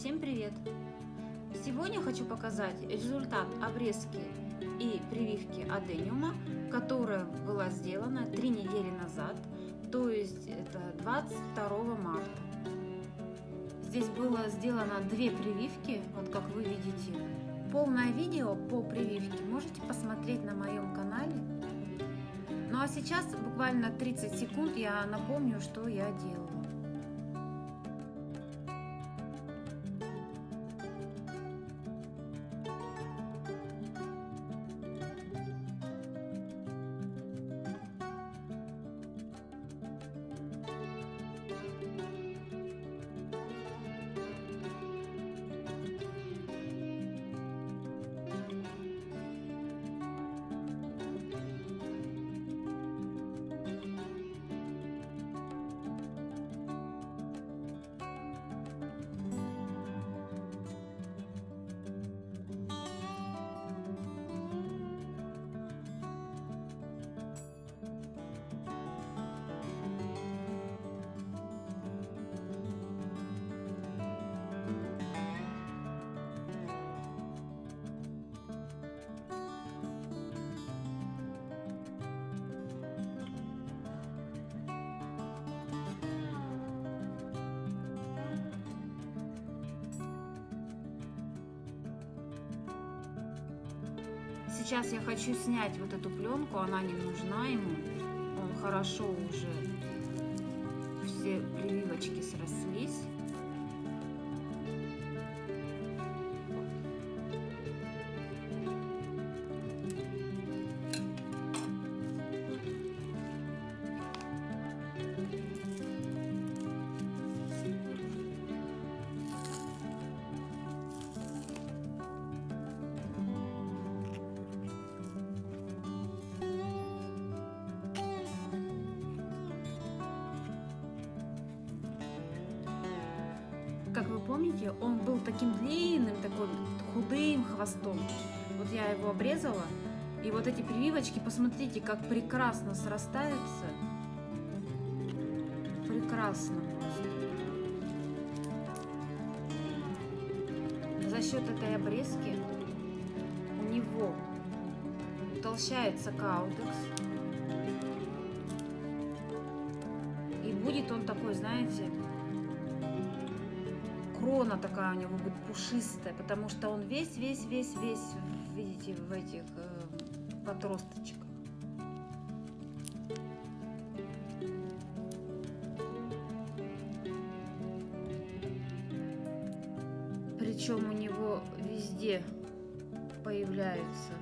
Всем привет! Сегодня хочу показать результат обрезки и прививки адениума, которая была сделана три недели назад, то есть это 22 марта. Здесь было сделано две прививки, вот как вы видите. Полное видео по прививке можете посмотреть на моем канале. Ну а сейчас буквально 30 секунд я напомню, что я делаю. Сейчас я хочу снять вот эту пленку, она не нужна ему. Он хорошо уже, все прививочки срослись. Помните, он был таким длинным, такой худым хвостом. Вот я его обрезала. И вот эти прививочки, посмотрите, как прекрасно срастаются. Прекрасно За счет этой обрезки у него утолщается каудекс. И будет он такой, знаете, крона такая у него будет пушистая, потому что он весь, весь, весь, весь, видите, в этих э, подросточках. Причем у него везде появляются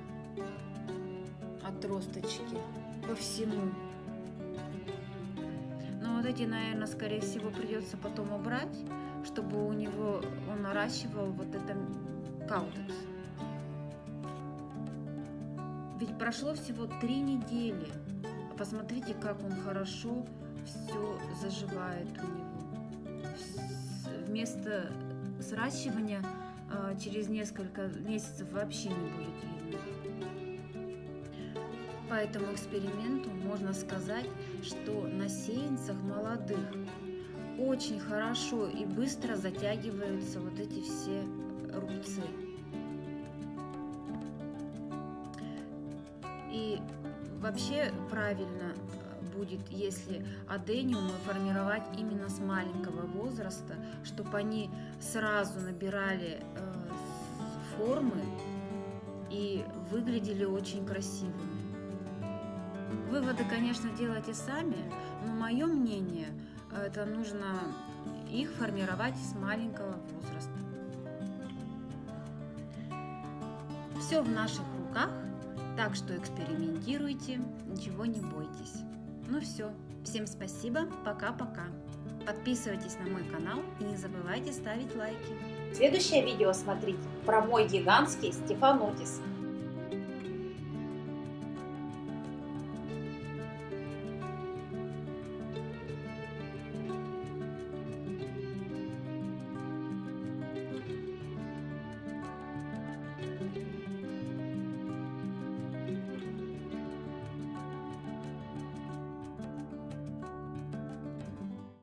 отросточки по всему. Эти, наверное, скорее всего, придется потом убрать чтобы у него он наращивал вот это каутекс. Ведь прошло всего три недели. Посмотрите, как он хорошо все заживает у него. Вместо сращивания а, через несколько месяцев вообще не будет видно. По этому эксперименту можно сказать, что на сеянцах молодых очень хорошо и быстро затягиваются вот эти все рубцы. И вообще правильно будет, если адениумы формировать именно с маленького возраста, чтобы они сразу набирали э, формы и выглядели очень красивыми. Выводы, конечно, делайте сами, но мое мнение – это нужно их формировать с маленького возраста. Все в наших руках, так что экспериментируйте, ничего не бойтесь. Ну все, всем спасибо, пока-пока. Подписывайтесь на мой канал и не забывайте ставить лайки. Следующее видео смотрите про мой гигантский стефанотис.